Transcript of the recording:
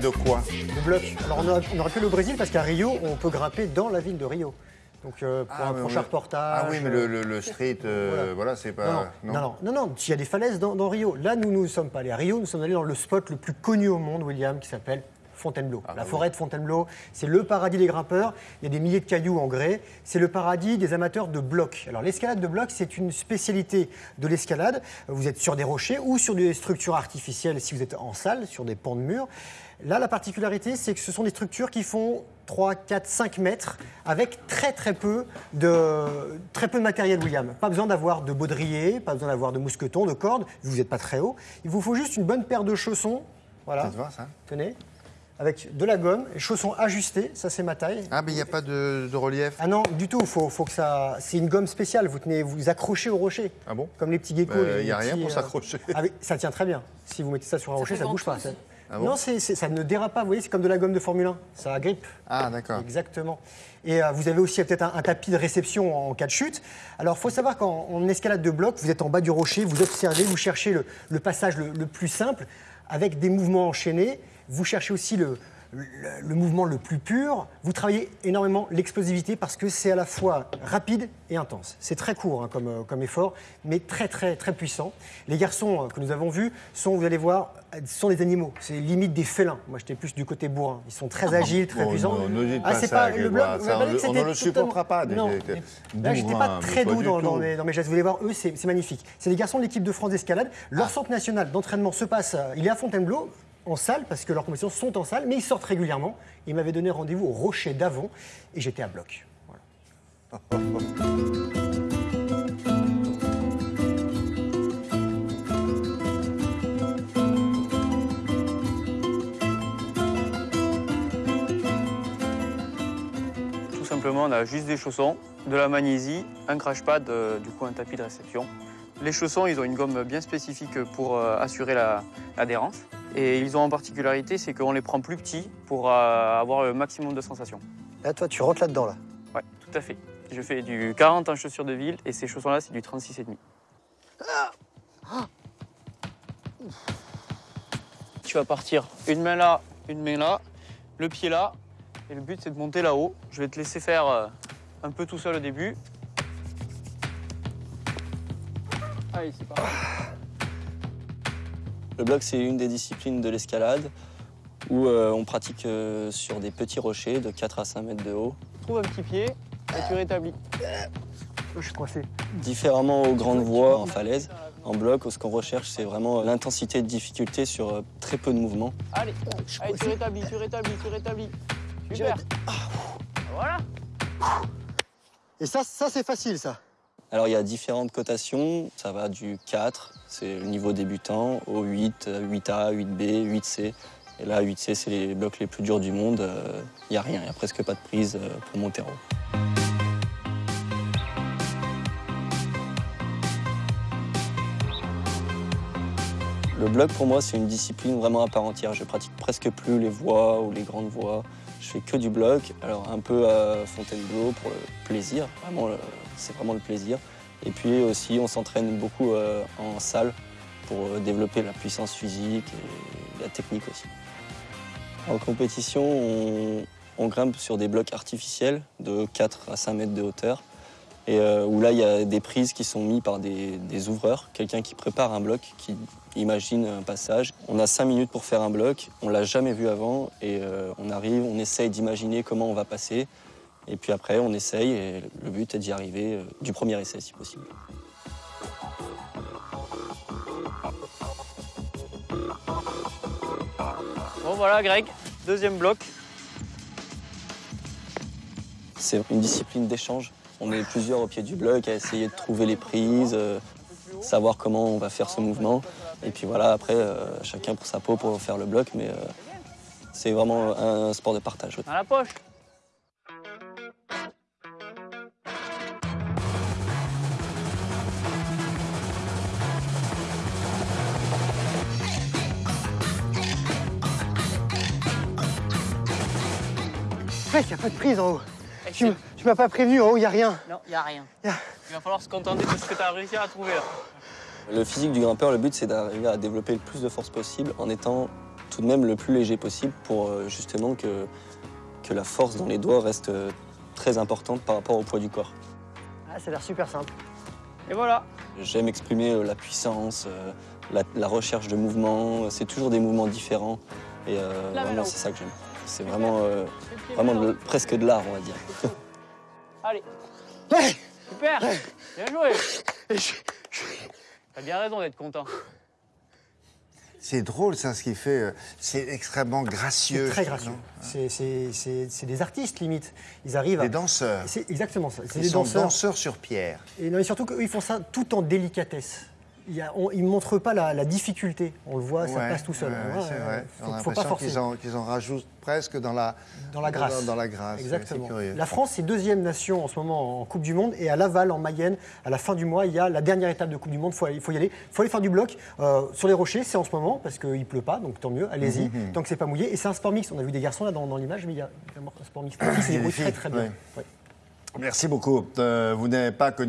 De quoi de bloc. Alors on, a- on aurait pu le Brésil parce qu'à Rio, on peut grimper dans la ville de Rio. Donc euh, pour un mais prochain oui. reportage. Ah oui, mais euh, le, le- le street, euh, Voilà. voilà, c'est pas. Non, non, non, non, non, non, il y a des falaises dans, dans Rio. Là, nous ne sommes pas allés à Rio, nous sommes allés dans le spot le plus connu au monde, William, qui s'appelle Fontainebleau. Ah, la oui. forêt de Fontainebleau, c'est le paradis des grimpeurs. Il y a des milliers de cailloux en grès. C'est le paradis des amateurs de blocs. Alors, l'escalade de blocs, c'est une spécialité de l'escalade. Vous êtes sur des rochers ou sur des structures artificielles si vous êtes en salle, sur des pans de murs. Là, la particularité, c'est que ce sont des structures qui font 3, 4, 5 mètres avec très très peu de, très peu de matériel, William. Pas besoin d'avoir de baudrier, pas besoin d'avoir de mousqueton, de cordes. Vous n'êtes pas très haut. Il vous faut juste une bonne paire de chaussons. Voilà. Ça te va, ça Tenez. Avec de la gomme, les chaussons ajustés, ça c'est ma taille. Ah, mais il n'y a pas de, de relief. Ah non, du tout, faut, faut que ça. C'est une gomme spéciale, vous tenez, vous accrochez au rocher. Ah bon? Comme les petits geckos. Bah, les- y a rien pour euh, s'accrocher. ah ça tient très bien. Si vous mettez ça sur un rocher, ça bouge pas. ça- Ah bon? non, ça ne dérape pas, vous voyez, c'est comme de la gomme de Formule 1. Ça grippe. Ah, d'accord. Exactement. Et euh, vous avez aussi peut-être un, un tapis de réception en cas de chute. Alors, il faut savoir qu'en en escalade de bloc, vous êtes en bas du rocher, vous observez, vous cherchez le, le passage le, le plus simple avec des mouvements enchaînés. Vous cherchez aussi le, le- le mouvement le plus pur. Vous travaillez énormément l'explosivité parce que c'est à la fois rapide et intense. C'est très court hein, comme, euh, comme effort, mais très très très puissant. Les garçons euh, que nous avons vus sont, vous allez voir, euh, sont des animaux. C'est limite des félins. Moi, j'étais plus du côté bourrin. Ils sont très agiles, très Oh, puissants. non, ne dites Ah, pas pas le ça, on ne le supportera pas, des- Non. des- Là, j'étais pas très doux dans, dans mes, dans mes gestes. Vous allez voir, eux, c'est magnifique. C'est des garçons de l'équipe de France d'escalade. Leur centre national d'entraînement se passe. Il est à Fontainebleau, en salle, parce que leurs compétitions sont en salle, mais ils sortent régulièrement. Ils m'avaient donné rendez-vous au Rocher d'Avon et j'étais à bloc. Voilà. Tout simplement, on a juste des chaussons, de la magnésie, un crash pad, euh, du coup un tapis de réception. Les chaussons, ils ont une gomme bien spécifique pour euh, assurer la- l'adhérence. Et ils ont en particularité, c'est qu'on les prend plus petits pour euh, avoir le maximum de sensations. Là, toi, tu rentres là-dedans, là. Ouais, tout à fait. Je fais du 40 en chaussures de ville et ces chaussons-là, c'est du 36,5. Tu vas partir une main là, une main là, le pied là. Et le but, c'est de monter là-haut. Je vais te laisser faire euh, un peu tout seul au début. Allez, c'est parti. Le bloc, c'est une des disciplines de l'escalade où euh, on pratique euh, sur des petits rochers de 4 à 5 mètres de haut. Trouve un petit pied et tu rétablis. Je suis coincé. Différemment aux grandes voies en falaise, en bloc, ce qu'on recherche, c'est vraiment l'intensité de difficulté sur euh, très peu de mouvements. Allez, allez tu rétablis, tu rétablis, tu rétablis. Super. Voilà. Et ça, ça c'est facile, ça. Alors il y a différentes cotations, ça va du 4, c'est le niveau débutant, au 8, euh, 8A, 8B, 8C. Et là, 8C, c'est les blocs les plus durs du monde. euh, Il n'y a rien, il n'y a presque pas de prise euh, pour monter en haut. Le bloc, pour moi, c'est une discipline vraiment à part entière. Je pratique presque plus les voies ou les grandes voies. Je fais que du bloc. Alors, un peu à Fontainebleau pour le plaisir. Vraiment, c'est vraiment le plaisir. Et puis aussi, on s'entraîne beaucoup euh, en salle pour euh, développer la puissance physique et la technique aussi. En compétition, on, grimpe sur des blocs artificiels de 4 à 5 mètres de hauteur. Et euh, où là, il y a des prises qui sont mises par des, ouvreurs, quelqu'un qui prépare un bloc, qui imagine un passage. On a 5 minutes pour faire un bloc, on l'a jamais vu avant, et on arrive, on essaye d'imaginer comment on va passer. Et puis après, on essaye, et le but est d'y arriver euh, du premier essai, si possible. Bon voilà Greg, deuxième bloc. C'est une discipline d'échange. On est plusieurs au pied du bloc à essayer de trouver les prises, euh, savoir comment on va faire ce mouvement. Et puis voilà, après, euh, chacun pour sa peau pour faire le bloc, mais euh, c'est vraiment un sport de partage. Dans la poche. Presque, il n'y a pas de prise en haut. Tu, m- tu m'as pas prévenu, en haut, il n'y a rien. Non, il n'y a rien. Y a- Il va falloir se contenter de ce que tu as réussi à trouver là. Le physique du grimpeur, le but, c'est d'arriver à développer le plus de force possible en étant tout de même le plus léger possible pour euh, justement que, que la force dans les doigts reste euh, très importante par rapport au poids du corps. Ah, ça a l'air super simple. Et voilà. J'aime exprimer euh, la puissance, la, la recherche de mouvements. C'est toujours des mouvements différents. Et euh, vraiment, c'est ça que j'aime. C'est vraiment, euh, vraiment de- presque de l'art, on va dire. Allez. Super. Bien joué. T'as bien raison d'être content. C'est drôle, ça, ce qu'il fait. euh, C'est extrêmement gracieux. C'est très gracieux. non C'est- C'est c'est- c'est des artistes, limite. Ils arrivent à. Des danseurs. C'est exactement ça. C'est Ils des sont danseurs. danseurs sur pierre. Et, non, et surtout qu'eux, ils font ça tout en délicatesse. Il ne montrent pas la, la difficulté. On le voit, ça passe tout seul. ouais, Ouais, c'est vrai. Faut, On a faut pas forcer. qu'ils en, rajoutent presque dans la, Dans la grâce. Dans, dans la grâce. Exactement. C'est. La France, c'est deuxième nation en ce moment en Coupe du Monde. Et à Laval, en Mayenne, à la fin du mois, il y a la dernière étape de Coupe du Monde. Il faut y aller. Il faut aller faire du bloc. Euh, sur les rochers, c'est en ce moment, parce qu'il ne pleut pas, donc tant mieux, allez-y, Mhm. tant que c'est pas mouillé. Et c'est un sport mixte. On a vu des garçons là dans, dans l'image, mais il y a un sport des débrouillent très très bien. Merci beaucoup. Euh, vous n'avez pas connu.